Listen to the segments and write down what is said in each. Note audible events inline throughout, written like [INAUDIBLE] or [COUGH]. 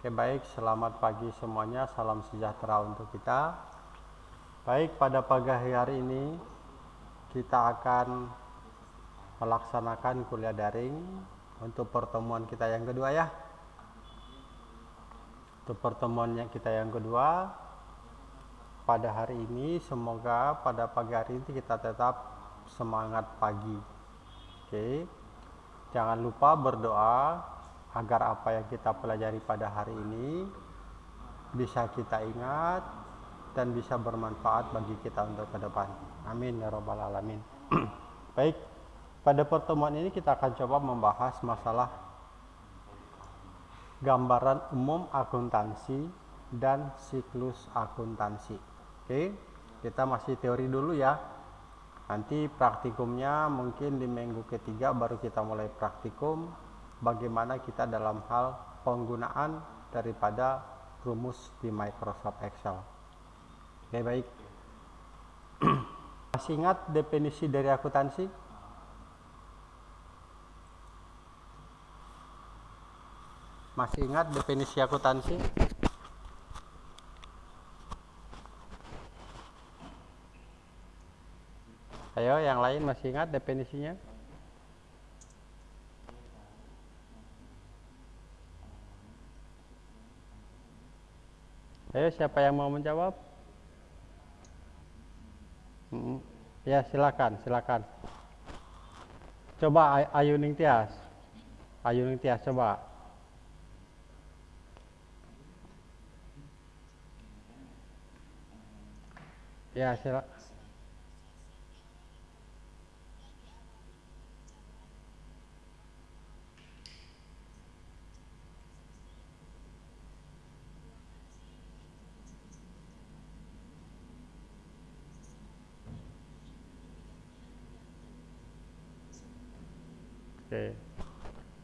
Oke baik, selamat pagi semuanya, salam sejahtera untuk kita. Baik, pada pagi hari ini kita akan melaksanakan kuliah daring untuk pertemuan kita yang kedua ya. Untuk pertemuan yang kita yang kedua pada hari ini semoga pada pagi hari ini kita tetap semangat pagi. Oke. Jangan lupa berdoa agar apa yang kita pelajari pada hari ini bisa kita ingat dan bisa bermanfaat bagi kita untuk ke depan. Amin ya robbal alamin. [CLEARS THROAT] Baik, pada pertemuan ini kita akan coba membahas masalah gambaran umum akuntansi dan siklus akuntansi. Oke, kita masih teori dulu ya. Nanti praktikumnya mungkin di minggu ketiga baru kita mulai praktikum bagaimana kita dalam hal penggunaan daripada rumus di Microsoft Excel. Oke baik. [CLEARS THROAT] Masih ingat definisi dari akuntansi? Masih ingat definisi akuntansi? Ayo yang lain masih ingat definisinya? Ayo siapa yang mau menjawab? Hmm, ya silakan, silakan. Coba Ayu Ning Tias. Ayu Ning Tias coba. Ya silakan. Oke.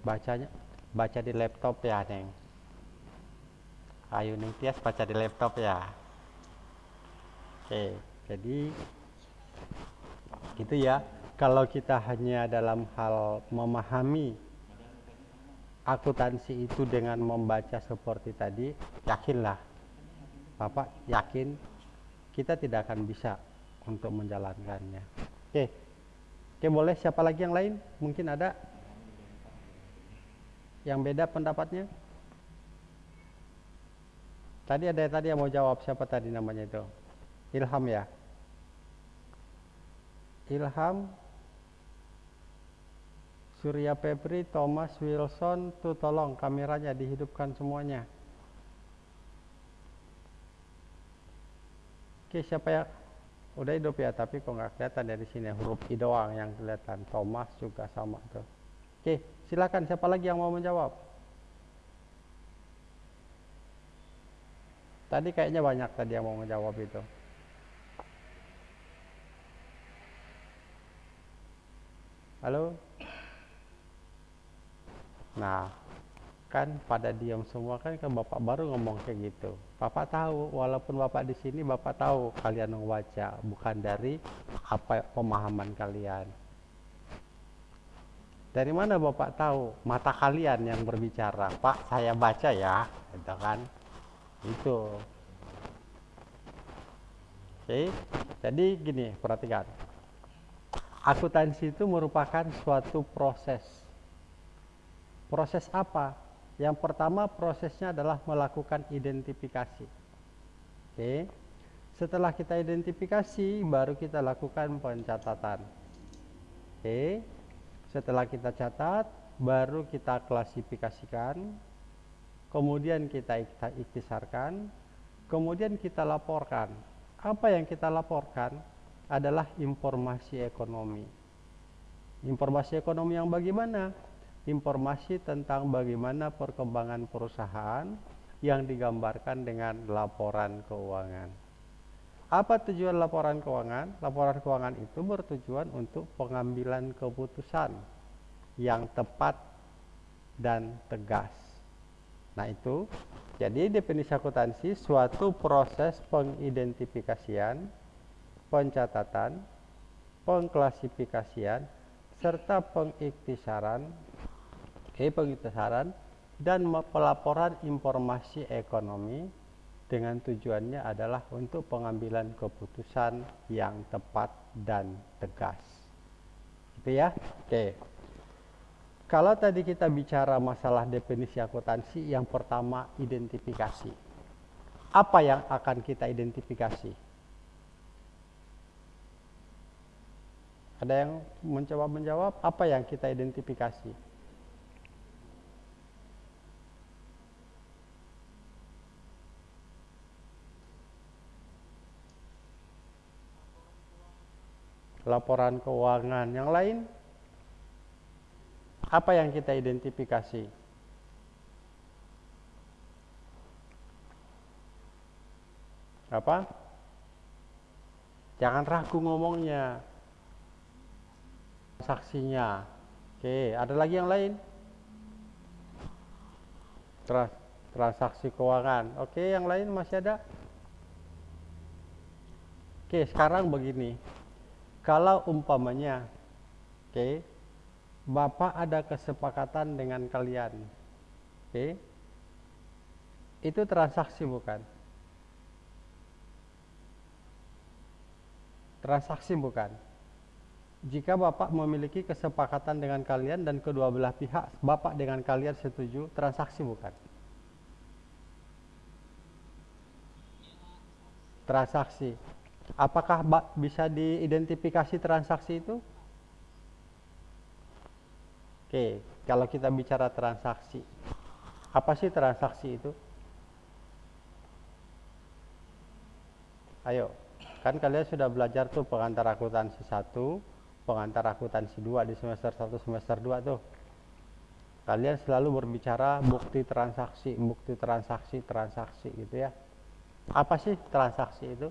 Bacanya baca di laptop ya, Neng. Ayu Neng Tias baca di laptop ya. Oke, jadi gitu ya. Kalau kita hanya dalam hal memahami akuntansi itu dengan membaca seperti tadi, yakinlah. Bapak yakin kita tidak akan bisa untuk menjalankannya. Oke. Oke, boleh siapa lagi yang lain? Mungkin ada yang beda pendapatnya? Tadi ada tadi yang mau jawab siapa tadi namanya itu? Ilham ya. Ilham Surya Febri, Thomas Wilson, tuh tolong kameranya dihidupkan semuanya. Oke, siapa ya? Udah hidup ya, tapi kok nggak kelihatan dari sini huruf I doang yang kelihatan. Thomas juga sama tuh. Oke, silakan siapa lagi yang mau menjawab? Tadi kayaknya banyak tadi yang mau menjawab itu. Halo? Nah, kan pada diam semua kan kan Bapak baru ngomong kayak gitu. Bapak tahu, walaupun Bapak di sini Bapak tahu kalian membaca bukan dari apa pemahaman kalian. Dari mana Bapak tahu? Mata kalian yang berbicara. Pak, saya baca ya. Gitu kan. Itu. Oke. Jadi gini, perhatikan. Akuntansi itu merupakan suatu proses. Proses apa? Yang pertama prosesnya adalah melakukan identifikasi. Oke. Setelah kita identifikasi, baru kita lakukan pencatatan. Oke. Setelah kita catat, baru kita klasifikasikan, kemudian kita iktisarkan, kemudian kita laporkan. Apa yang kita laporkan adalah informasi ekonomi. Informasi ekonomi yang bagaimana? Informasi tentang bagaimana perkembangan perusahaan yang digambarkan dengan laporan keuangan. Apa tujuan laporan keuangan? Laporan keuangan itu bertujuan untuk pengambilan keputusan yang tepat dan tegas. Nah, itu jadi definisi akuntansi suatu proses pengidentifikasian, pencatatan, pengklasifikasian serta pengiktisaran, oke, pengiktisaran dan pelaporan informasi ekonomi dengan tujuannya adalah untuk pengambilan keputusan yang tepat dan tegas. Gitu ya? Oke. Kalau tadi kita bicara masalah definisi akuntansi, yang pertama identifikasi. Apa yang akan kita identifikasi? Ada yang mencoba menjawab apa yang kita identifikasi? Laporan keuangan yang lain apa yang kita identifikasi? Apa? Jangan ragu ngomongnya. Saksinya. Oke ada lagi yang lain? Trans transaksi keuangan. Oke yang lain masih ada? Oke sekarang begini kalau umpamanya oke okay, Bapak ada kesepakatan dengan kalian oke okay, itu transaksi bukan? Transaksi bukan? Jika Bapak memiliki kesepakatan dengan kalian dan kedua belah pihak Bapak dengan kalian setuju transaksi bukan? Transaksi Apakah bisa diidentifikasi transaksi itu? Oke, kalau kita bicara transaksi, apa sih transaksi itu? Ayo, kan kalian sudah belajar tuh pengantar akuntansi 1, pengantar akuntansi 2 di semester 1, semester 2 tuh. Kalian selalu berbicara bukti transaksi, bukti transaksi, transaksi gitu ya. Apa sih transaksi itu?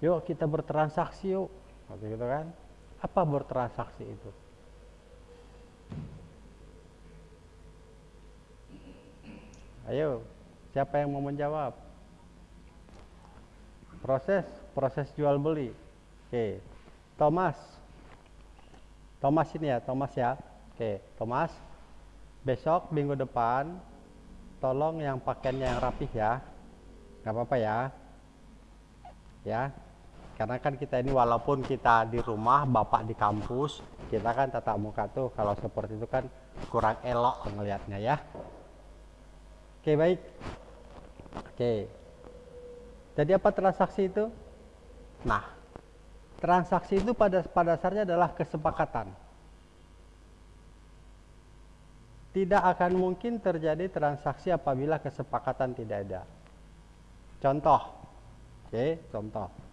Yuk kita bertransaksi yuk. Gitu kan. Apa bertransaksi itu? Ayo siapa yang mau menjawab? Proses proses jual beli. Oke Thomas. Thomas ini ya Thomas ya. Oke Thomas. Besok minggu depan tolong yang pakaiannya yang rapih ya. Nggak apa-apa ya. Ya karena kan kita ini walaupun kita di rumah bapak di kampus kita kan tatap muka tuh kalau seperti itu kan kurang elok ngelihatnya ya. Oke baik. Oke. Jadi apa transaksi itu? Nah transaksi itu pada pada dasarnya adalah kesepakatan. Tidak akan mungkin terjadi transaksi apabila kesepakatan tidak ada. Contoh. Oke contoh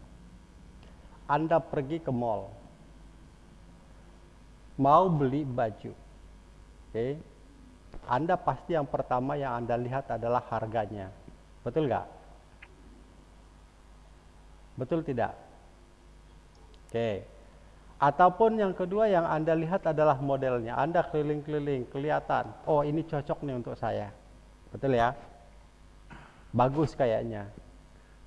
anda pergi ke mall, mau beli baju, oke? Okay? Anda pasti yang pertama yang Anda lihat adalah harganya, betul nggak? Betul tidak? Oke. Okay. Ataupun yang kedua yang Anda lihat adalah modelnya. Anda keliling-keliling, kelihatan, oh ini cocok nih untuk saya. Betul ya? Bagus kayaknya.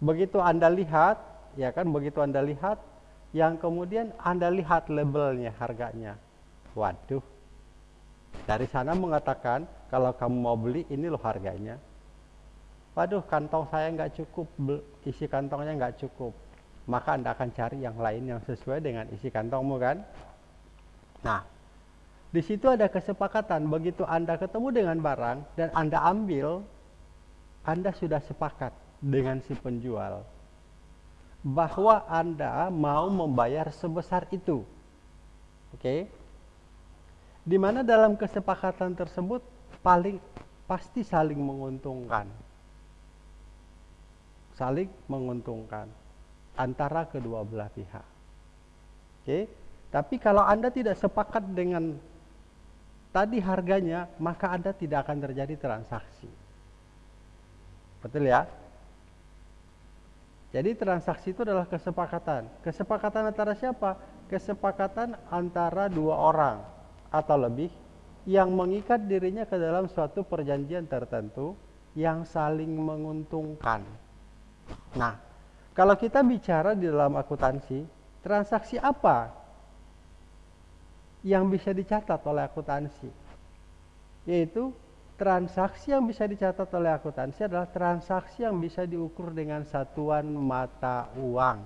Begitu Anda lihat, ya kan begitu Anda lihat, yang kemudian Anda lihat labelnya harganya. Waduh. Dari sana mengatakan kalau kamu mau beli ini loh harganya. Waduh kantong saya nggak cukup, isi kantongnya nggak cukup. Maka Anda akan cari yang lain yang sesuai dengan isi kantongmu kan. Nah, di situ ada kesepakatan. Begitu Anda ketemu dengan barang dan Anda ambil, Anda sudah sepakat dengan si penjual bahwa Anda mau membayar sebesar itu. Oke. Okay? Di mana dalam kesepakatan tersebut paling pasti saling menguntungkan. Saling menguntungkan antara kedua belah pihak. Oke. Okay? Tapi kalau Anda tidak sepakat dengan tadi harganya, maka Anda tidak akan terjadi transaksi. Betul ya? Jadi transaksi itu adalah kesepakatan. Kesepakatan antara siapa? Kesepakatan antara dua orang atau lebih yang mengikat dirinya ke dalam suatu perjanjian tertentu yang saling menguntungkan. Nah, Kalau kita bicara di dalam akuntansi, transaksi apa yang bisa dicatat oleh akuntansi? Yaitu transaksi yang bisa dicatat oleh akuntansi adalah transaksi yang bisa diukur dengan satuan mata uang.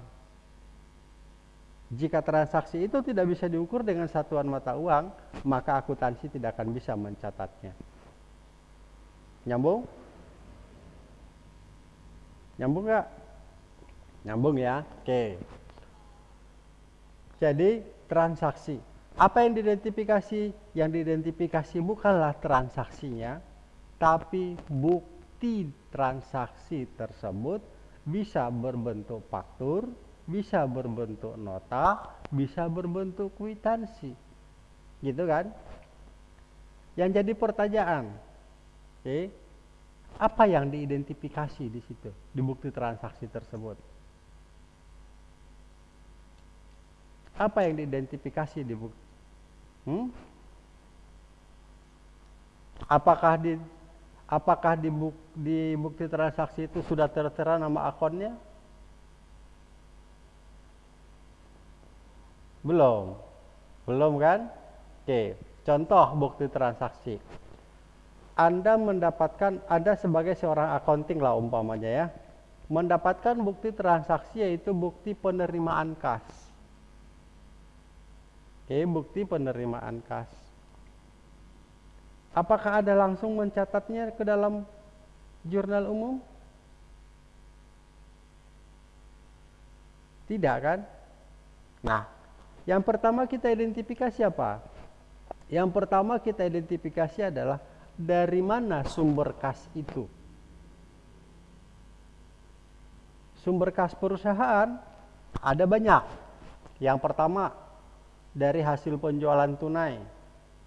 Jika transaksi itu tidak bisa diukur dengan satuan mata uang, maka akuntansi tidak akan bisa mencatatnya. Nyambung? Nyambung nggak? Nyambung ya? Oke. Jadi transaksi. Apa yang diidentifikasi? Yang diidentifikasi bukanlah transaksinya, tapi bukti transaksi tersebut bisa berbentuk faktur, bisa berbentuk nota, bisa berbentuk kwitansi. Gitu kan? Yang jadi pertanyaan, oke, okay, apa yang diidentifikasi di situ di bukti transaksi tersebut? Apa yang diidentifikasi di bukti? Hmm? Apakah di apakah di, buk, di bukti transaksi itu sudah tertera nama akunnya? Belum. Belum kan? Oke, contoh bukti transaksi. Anda mendapatkan Anda sebagai seorang accounting lah umpamanya ya. Mendapatkan bukti transaksi yaitu bukti penerimaan kas. Oke, bukti penerimaan kas. Apakah ada langsung mencatatnya ke dalam jurnal umum? Tidak kan? Nah, yang pertama kita identifikasi apa? Yang pertama kita identifikasi adalah dari mana sumber kas itu. Sumber kas perusahaan ada banyak. Yang pertama dari hasil penjualan tunai.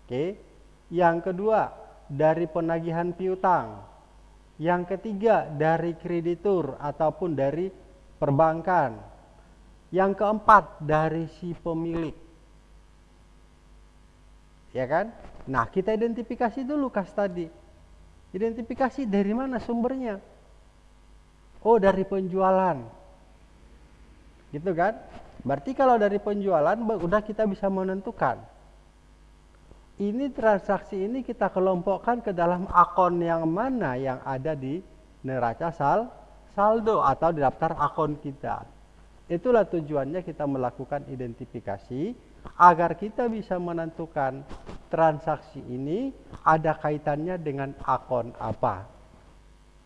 Oke. Yang kedua dari penagihan piutang. Yang ketiga dari kreditur ataupun dari perbankan. Yang keempat dari si pemilik. Ya kan? Nah, kita identifikasi dulu kas tadi. Identifikasi dari mana sumbernya? Oh, dari penjualan. Gitu kan? Berarti kalau dari penjualan udah kita bisa menentukan. Ini transaksi ini kita kelompokkan ke dalam akun yang mana yang ada di neraca sal saldo atau di daftar akun kita. Itulah tujuannya kita melakukan identifikasi agar kita bisa menentukan transaksi ini ada kaitannya dengan akun apa.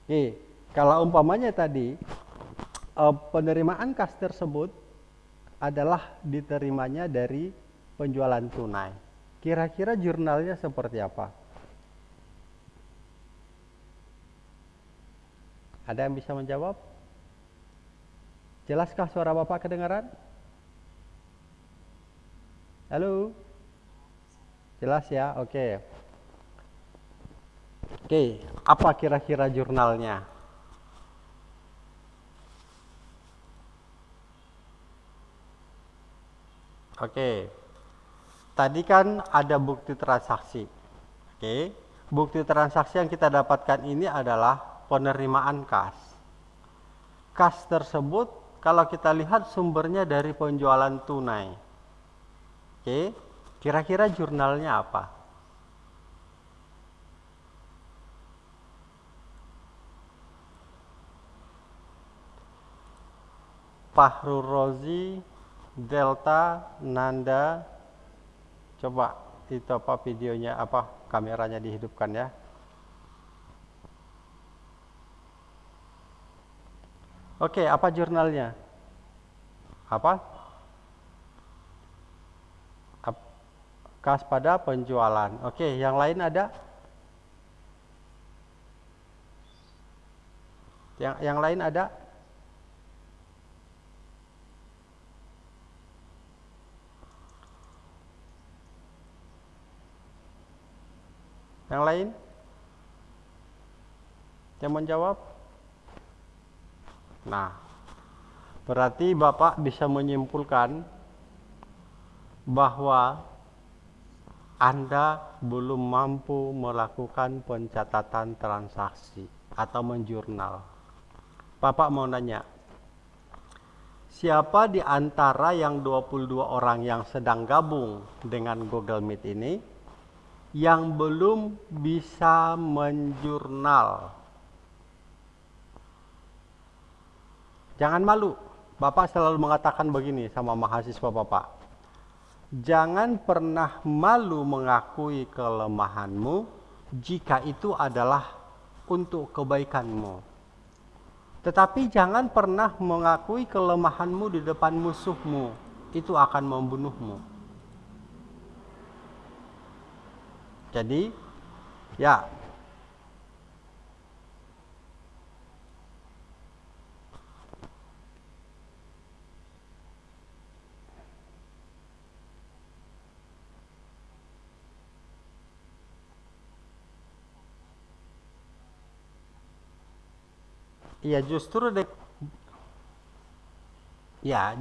Oke, kalau umpamanya tadi eh, penerimaan kas tersebut adalah diterimanya dari penjualan tunai. Kira-kira jurnalnya seperti apa? Ada yang bisa menjawab? Jelaskah suara Bapak kedengaran? Halo? Jelas ya? Oke. Oke, apa kira-kira jurnalnya? Oke. Tadi kan ada bukti transaksi. Oke. Bukti transaksi yang kita dapatkan ini adalah penerimaan kas. Kas tersebut kalau kita lihat sumbernya dari penjualan tunai. Oke, kira-kira jurnalnya apa? Fahru Rozi, Delta, Nanda. Coba itu apa videonya apa kameranya dihidupkan ya. Oke, apa jurnalnya? Apa? Kas pada penjualan. Oke, yang lain ada? Yang yang lain ada? Yang lain? Yang menjawab? Nah, berarti Bapak bisa menyimpulkan bahwa Anda belum mampu melakukan pencatatan transaksi atau menjurnal. Bapak mau nanya, siapa di antara yang 22 orang yang sedang gabung dengan Google Meet ini yang belum bisa menjurnal? Jangan malu. Bapak selalu mengatakan begini sama mahasiswa Bapak. Jangan pernah malu mengakui kelemahanmu jika itu adalah untuk kebaikanmu. Tetapi jangan pernah mengakui kelemahanmu di depan musuhmu, itu akan membunuhmu. Jadi, ya, Ya justru dek ya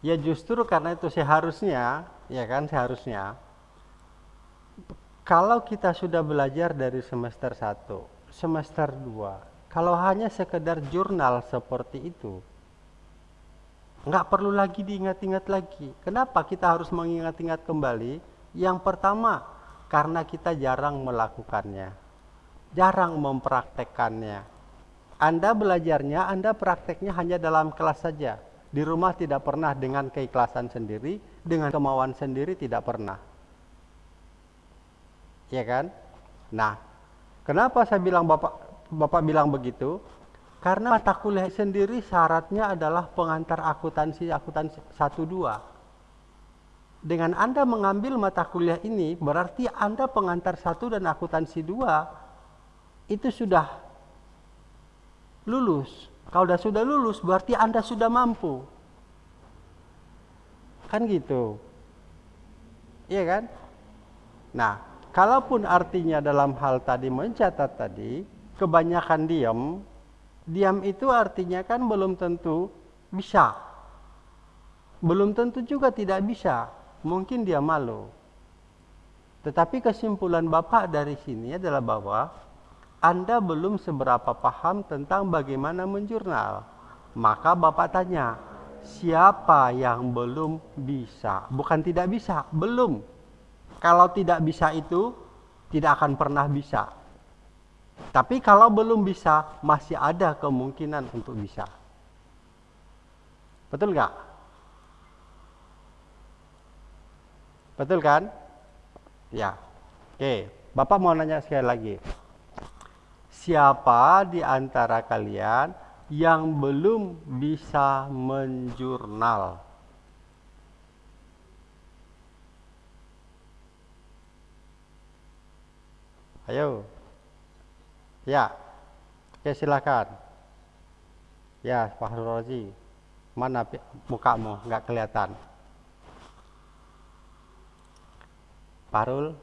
ya justru karena itu seharusnya ya kan seharusnya kalau kita sudah belajar dari semester 1, semester 2, kalau hanya sekedar jurnal seperti itu nggak perlu lagi diingat-ingat lagi. Kenapa kita harus mengingat-ingat kembali? Yang pertama, karena kita jarang melakukannya. Jarang mempraktekkannya anda belajarnya, Anda prakteknya hanya dalam kelas saja. Di rumah tidak pernah dengan keikhlasan sendiri, dengan kemauan sendiri tidak pernah. Ya kan? Nah, kenapa saya bilang Bapak Bapak bilang begitu? Karena mata kuliah sendiri syaratnya adalah pengantar akuntansi akuntansi 1 2. Dengan Anda mengambil mata kuliah ini berarti Anda pengantar satu dan akuntansi 2 itu sudah lulus. Kalau sudah sudah lulus berarti Anda sudah mampu. Kan gitu. Iya kan? Nah, kalaupun artinya dalam hal tadi mencatat tadi, kebanyakan diam, diam itu artinya kan belum tentu bisa. Belum tentu juga tidak bisa. Mungkin dia malu. Tetapi kesimpulan Bapak dari sini adalah bahwa anda belum seberapa paham tentang bagaimana menjurnal. Maka Bapak tanya, siapa yang belum bisa? Bukan tidak bisa, belum. Kalau tidak bisa itu, tidak akan pernah bisa. Tapi kalau belum bisa, masih ada kemungkinan untuk bisa. Betul nggak? Betul kan? Ya. Oke, Bapak mau nanya sekali lagi siapa di antara kalian yang belum bisa menjurnal? Ayo. Ya. Oke, silakan. Ya, Pak Rozi. Mana mukamu? Enggak kelihatan. Parul.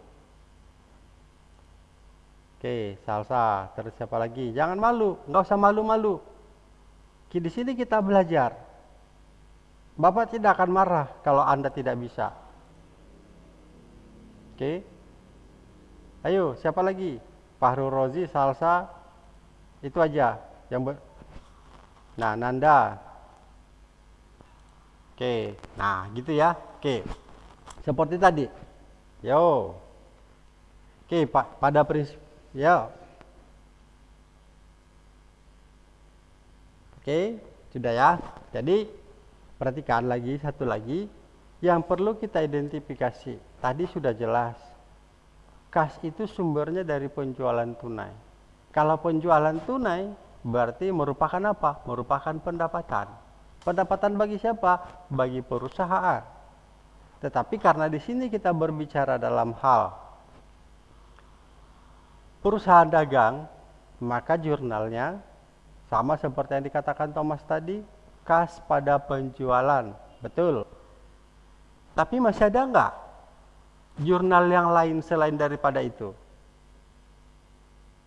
Oke, salsa. Terus siapa lagi? Jangan malu, nggak usah malu-malu. Di sini kita belajar. Bapak tidak akan marah kalau Anda tidak bisa. Oke. Ayo, siapa lagi? Fahru Rozi, salsa. Itu aja yang ber... Nah, Nanda. Oke. Nah, gitu ya. Oke. Seperti tadi. Yo. Oke, Pak, pada prinsip Ya. Oke, sudah ya. Jadi perhatikan lagi satu lagi yang perlu kita identifikasi. Tadi sudah jelas. Kas itu sumbernya dari penjualan tunai. Kalau penjualan tunai berarti merupakan apa? Merupakan pendapatan. Pendapatan bagi siapa? Bagi perusahaan. Tetapi karena di sini kita berbicara dalam hal perusahaan dagang, maka jurnalnya sama seperti yang dikatakan Thomas tadi, kas pada penjualan. Betul. Tapi masih ada enggak jurnal yang lain selain daripada itu?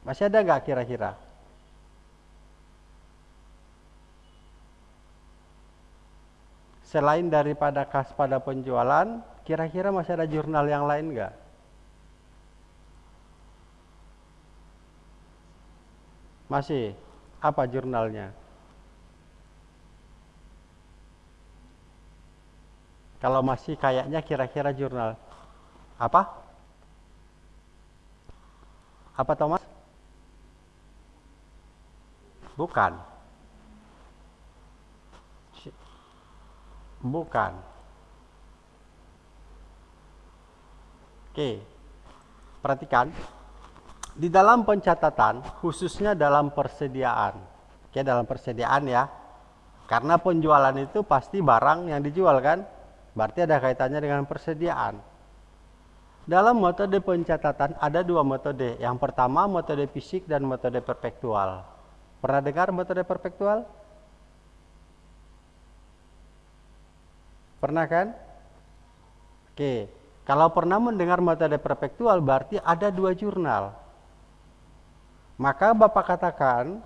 Masih ada enggak kira-kira? Selain daripada kas pada penjualan, kira-kira masih ada jurnal yang lain enggak? Masih. Apa jurnalnya? Kalau masih kayaknya kira-kira jurnal. Apa? Apa Thomas? Bukan. Bukan. Oke. Perhatikan. Di dalam pencatatan, khususnya dalam persediaan. Oke, dalam persediaan ya. Karena penjualan itu pasti barang yang dijual kan? Berarti ada kaitannya dengan persediaan. Dalam metode pencatatan ada dua metode. Yang pertama metode fisik dan metode perpektual. Pernah dengar metode perpektual? Pernah kan? Oke, kalau pernah mendengar metode perpektual berarti ada dua jurnal. Maka Bapak katakan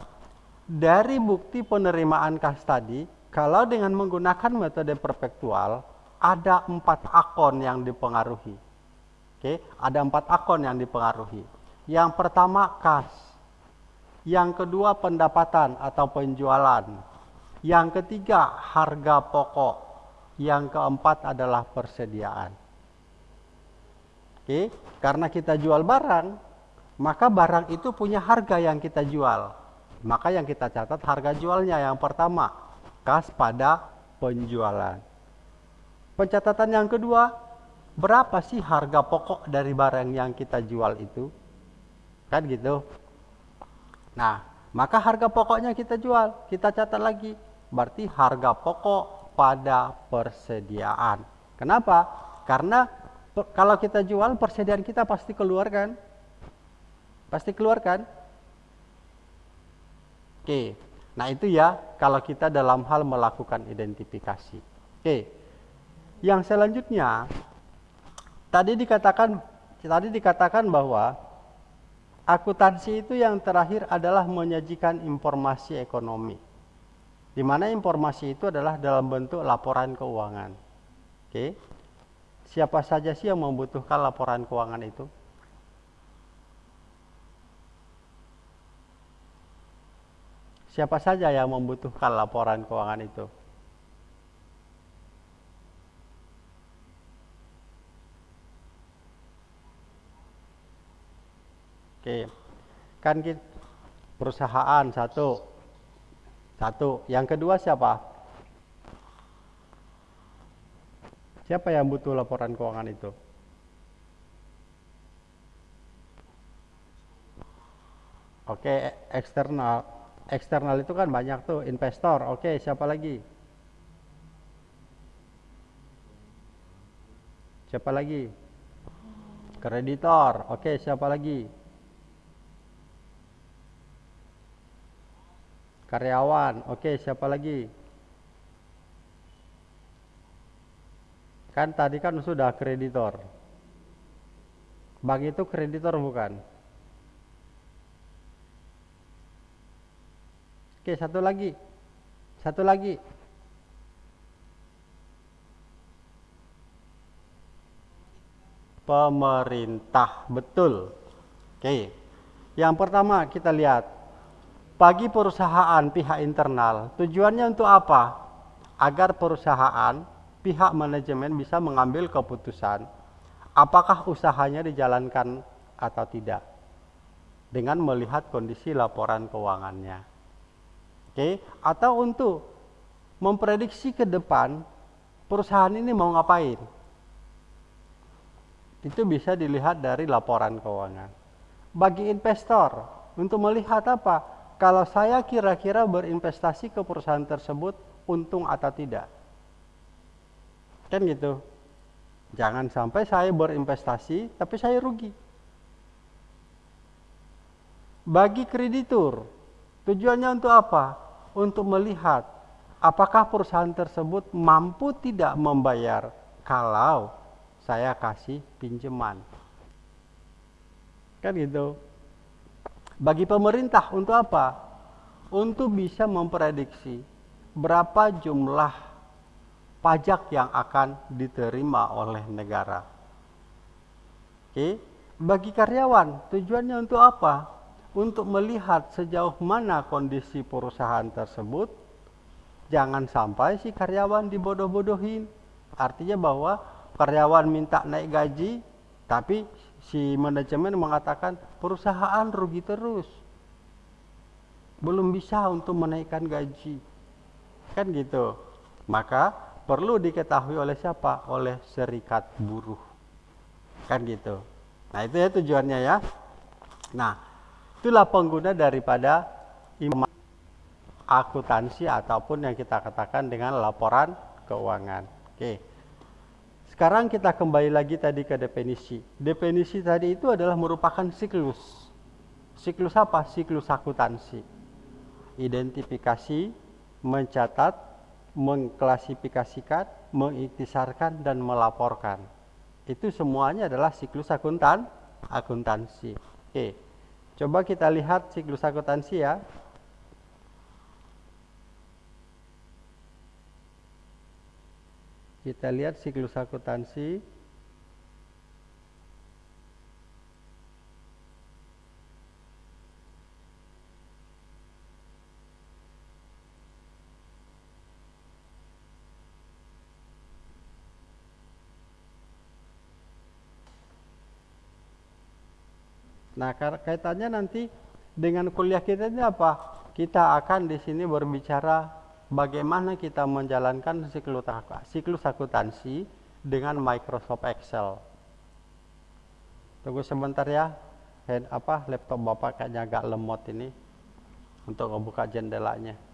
dari bukti penerimaan kas tadi, kalau dengan menggunakan metode perpektual ada empat akun yang dipengaruhi. Oke, ada empat akun yang dipengaruhi. Yang pertama kas, yang kedua pendapatan atau penjualan. Yang ketiga harga pokok. Yang keempat adalah persediaan. Oke, karena kita jual barang, maka barang itu punya harga yang kita jual. Maka yang kita catat harga jualnya yang pertama, kas pada penjualan. Pencatatan yang kedua, berapa sih harga pokok dari barang yang kita jual itu? Kan gitu. Nah, maka harga pokoknya kita jual, kita catat lagi. Berarti harga pokok pada persediaan. Kenapa? Karena kalau kita jual persediaan kita pasti keluar kan? Pasti keluar kan? Oke. Nah, itu ya kalau kita dalam hal melakukan identifikasi. Oke. Yang selanjutnya tadi dikatakan tadi dikatakan bahwa Akuntansi itu yang terakhir adalah menyajikan informasi ekonomi. Di mana informasi itu adalah dalam bentuk laporan keuangan. Oke. Siapa saja sih yang membutuhkan laporan keuangan itu? Siapa saja yang membutuhkan laporan keuangan itu? Oke. Kan kita perusahaan satu. Satu. Yang kedua siapa? Siapa yang butuh laporan keuangan itu? Oke, eksternal. Eksternal itu kan banyak tuh, investor. Oke, siapa lagi? Siapa lagi? Kreditor. Oke, siapa lagi? Karyawan. Oke, siapa lagi? Kan tadi kan sudah kreditor. Bank itu kreditor bukan? Oke, satu lagi. Satu lagi. Pemerintah, betul. Oke. Yang pertama kita lihat bagi perusahaan pihak internal, tujuannya untuk apa? Agar perusahaan pihak manajemen bisa mengambil keputusan apakah usahanya dijalankan atau tidak dengan melihat kondisi laporan keuangannya. Oke, atau untuk memprediksi ke depan perusahaan ini mau ngapain. Itu bisa dilihat dari laporan keuangan. Bagi investor untuk melihat apa? Kalau saya kira-kira berinvestasi ke perusahaan tersebut untung atau tidak. Kan gitu. Jangan sampai saya berinvestasi tapi saya rugi. Bagi kreditur, tujuannya untuk apa? Untuk melihat apakah perusahaan tersebut mampu tidak membayar kalau saya kasih pinjaman. Kan gitu. Bagi pemerintah untuk apa? Untuk bisa memprediksi berapa jumlah pajak yang akan diterima oleh negara. Oke, bagi karyawan tujuannya untuk apa? Untuk melihat sejauh mana kondisi perusahaan tersebut. Jangan sampai si karyawan dibodoh-bodohin Artinya bahwa karyawan minta naik gaji, tapi si manajemen mengatakan perusahaan rugi terus. Belum bisa untuk menaikkan gaji. Kan gitu. Maka perlu diketahui oleh siapa? Oleh serikat buruh. Kan gitu. Nah, itu ya tujuannya ya. Nah, itulah pengguna daripada akuntansi ataupun yang kita katakan dengan laporan keuangan. Oke. Sekarang kita kembali lagi tadi ke definisi. Definisi tadi itu adalah merupakan siklus. Siklus apa? Siklus akuntansi. Identifikasi, mencatat, mengklasifikasikan, mengiktisarkan dan melaporkan. Itu semuanya adalah siklus akuntan akuntansi. Oke. Coba kita lihat siklus akuntansi ya. Kita lihat siklus akuntansi. Nah, kaitannya nanti dengan kuliah kita ini apa? Kita akan di sini berbicara bagaimana kita menjalankan siklus, akuntansi dengan Microsoft Excel. Tunggu sebentar ya. Hand, apa laptop Bapak kayaknya agak lemot ini untuk membuka jendelanya.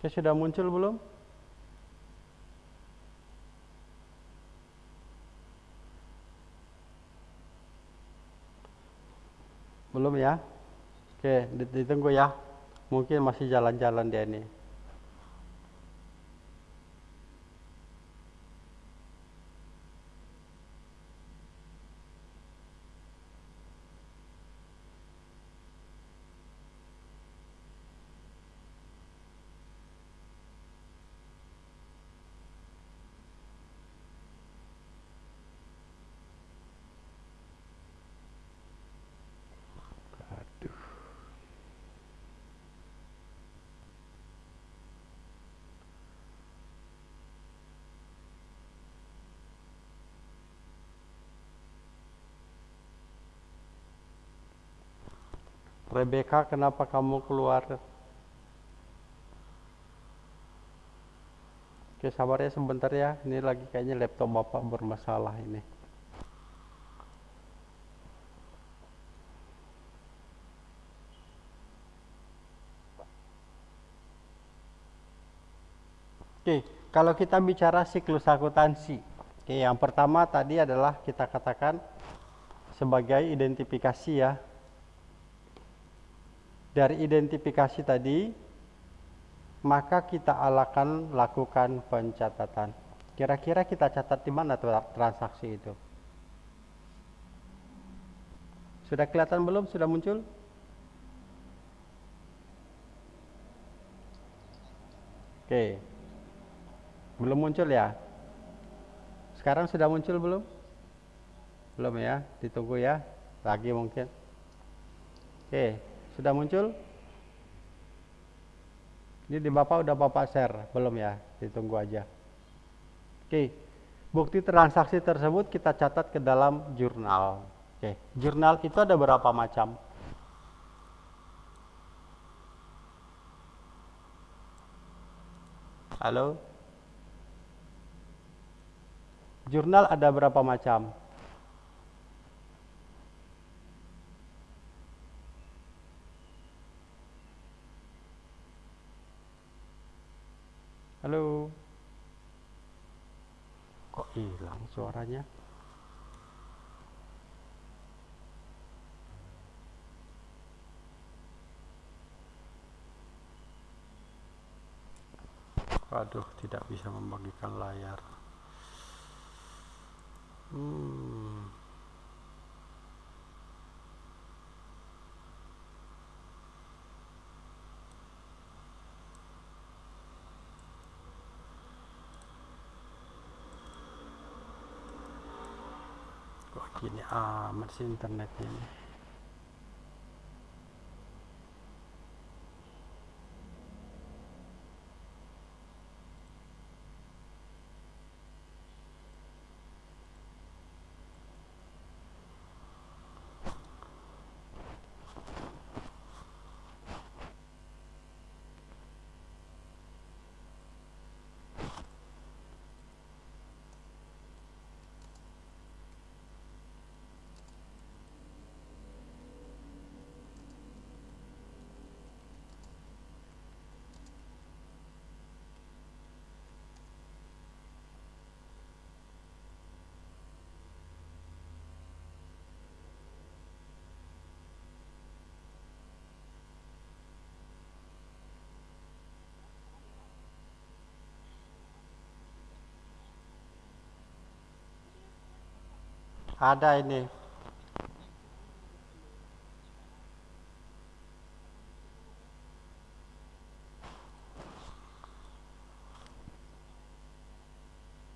Oke, sudah muncul belum? Belum ya? Oke, ditunggu ya. Mungkin masih jalan-jalan dia ini. Rebecca, kenapa kamu keluar? Oke, sabar ya sebentar ya. Ini lagi kayaknya laptop Bapak bermasalah ini. Oke, kalau kita bicara siklus akuntansi. Oke, yang pertama tadi adalah kita katakan sebagai identifikasi ya dari identifikasi tadi, maka kita akan lakukan pencatatan. Kira-kira kita catat di mana transaksi itu? Sudah kelihatan belum? Sudah muncul? Oke. Belum muncul ya? Sekarang sudah muncul belum? Belum ya? Ditunggu ya. Lagi mungkin. Oke. Sudah muncul? Ini di Bapak udah Bapak share, belum ya? Ditunggu aja. Oke. Bukti transaksi tersebut kita catat ke dalam jurnal. Oke, jurnal itu ada berapa macam? Halo? Jurnal ada berapa macam? suaranya Waduh, tidak bisa membagikan layar. Hmm. Amat sih internetnya ini ada ini